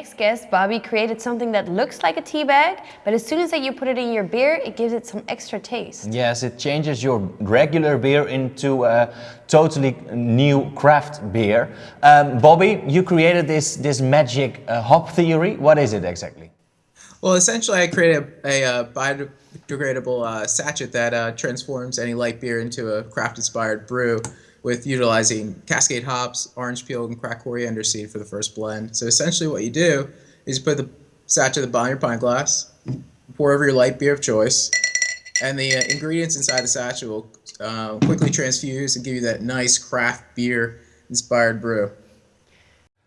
next guest, Bobby, created something that looks like a tea bag, but as soon as that you put it in your beer, it gives it some extra taste. Yes, it changes your regular beer into a totally new craft beer. Um, Bobby, you created this, this magic uh, hop theory. What is it exactly? Well, essentially, I created a, a uh, biodegradable uh, sachet that uh, transforms any light beer into a craft-inspired brew with utilizing Cascade hops, orange peel, and cracked coriander seed for the first blend. So essentially what you do is you put the sachet at the bottom of your pint glass, pour over your light beer of choice, and the uh, ingredients inside the sachet will uh, quickly transfuse and give you that nice craft beer inspired brew.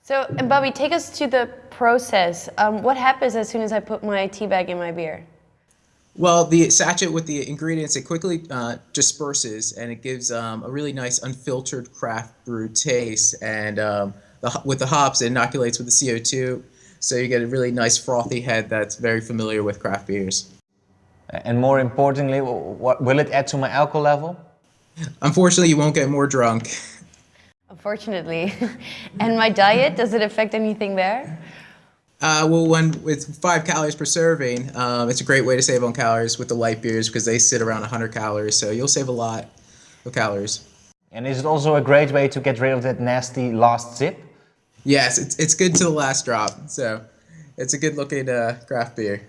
So, and Bobby, take us to the process. Um, what happens as soon as I put my tea bag in my beer? Well, the sachet with the ingredients, it quickly uh, disperses and it gives um, a really nice unfiltered craft brew taste. And um, the, with the hops, it inoculates with the CO2. So you get a really nice frothy head that's very familiar with craft beers. And more importantly, what, will it add to my alcohol level? Unfortunately, you won't get more drunk. Unfortunately. and my diet, does it affect anything there? Uh, well, when with five calories per serving, um, it's a great way to save on calories with the light beers because they sit around 100 calories, so you'll save a lot of calories. And is it also a great way to get rid of that nasty last sip? Yes, it's, it's good to the last drop, so it's a good looking uh, craft beer.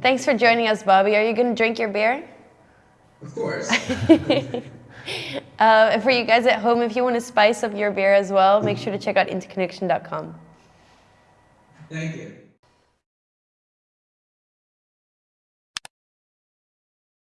Thanks for joining us, Bobby. Are you going to drink your beer? Of course. uh, for you guys at home, if you want to spice up your beer as well, make sure to check out interconnection.com. Thank you.